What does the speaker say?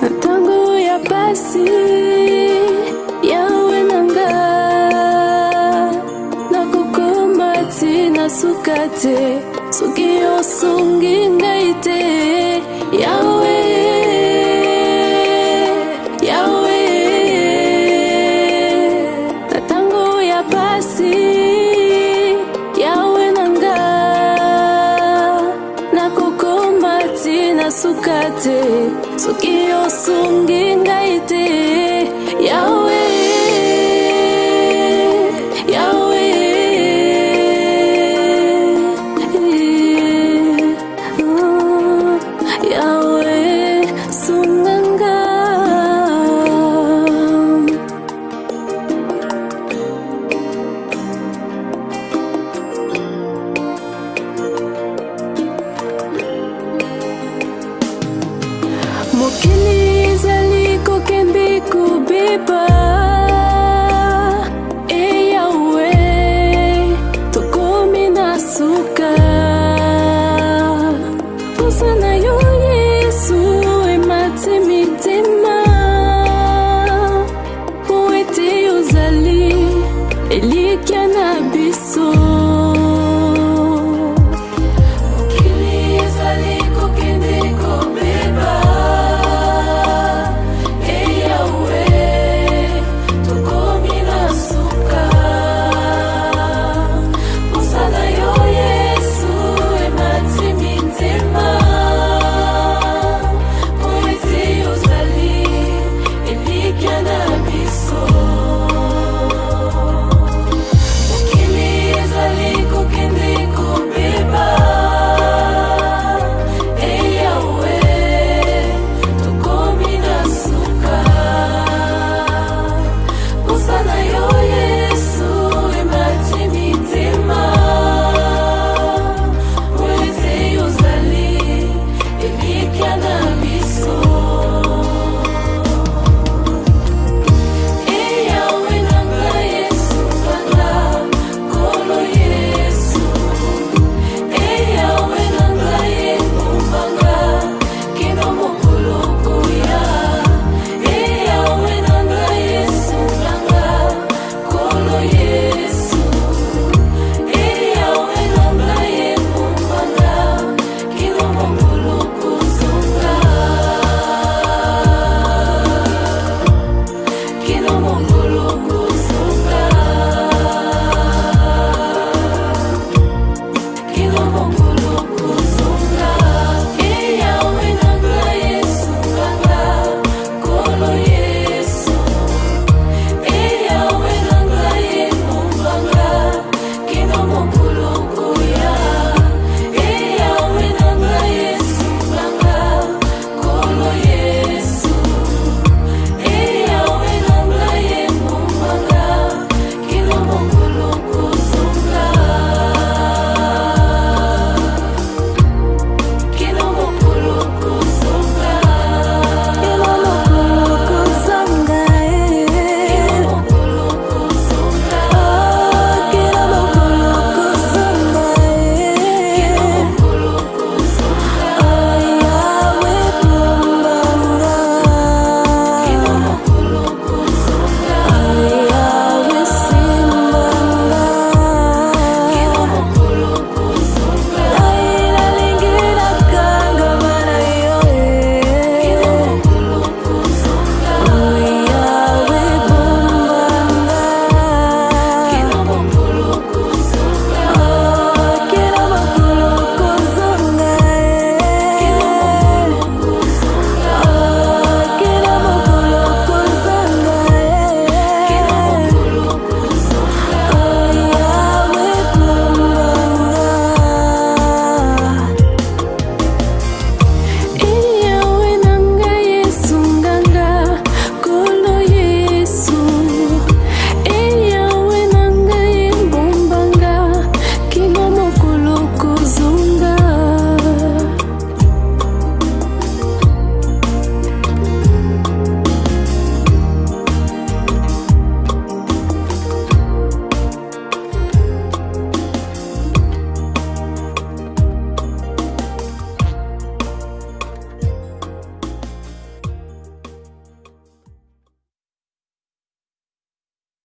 na ntango ya pasi yawe na nga nakokoma ti na suka te soki osungi ngai te osuka te soki osungi ngai te boboke na biso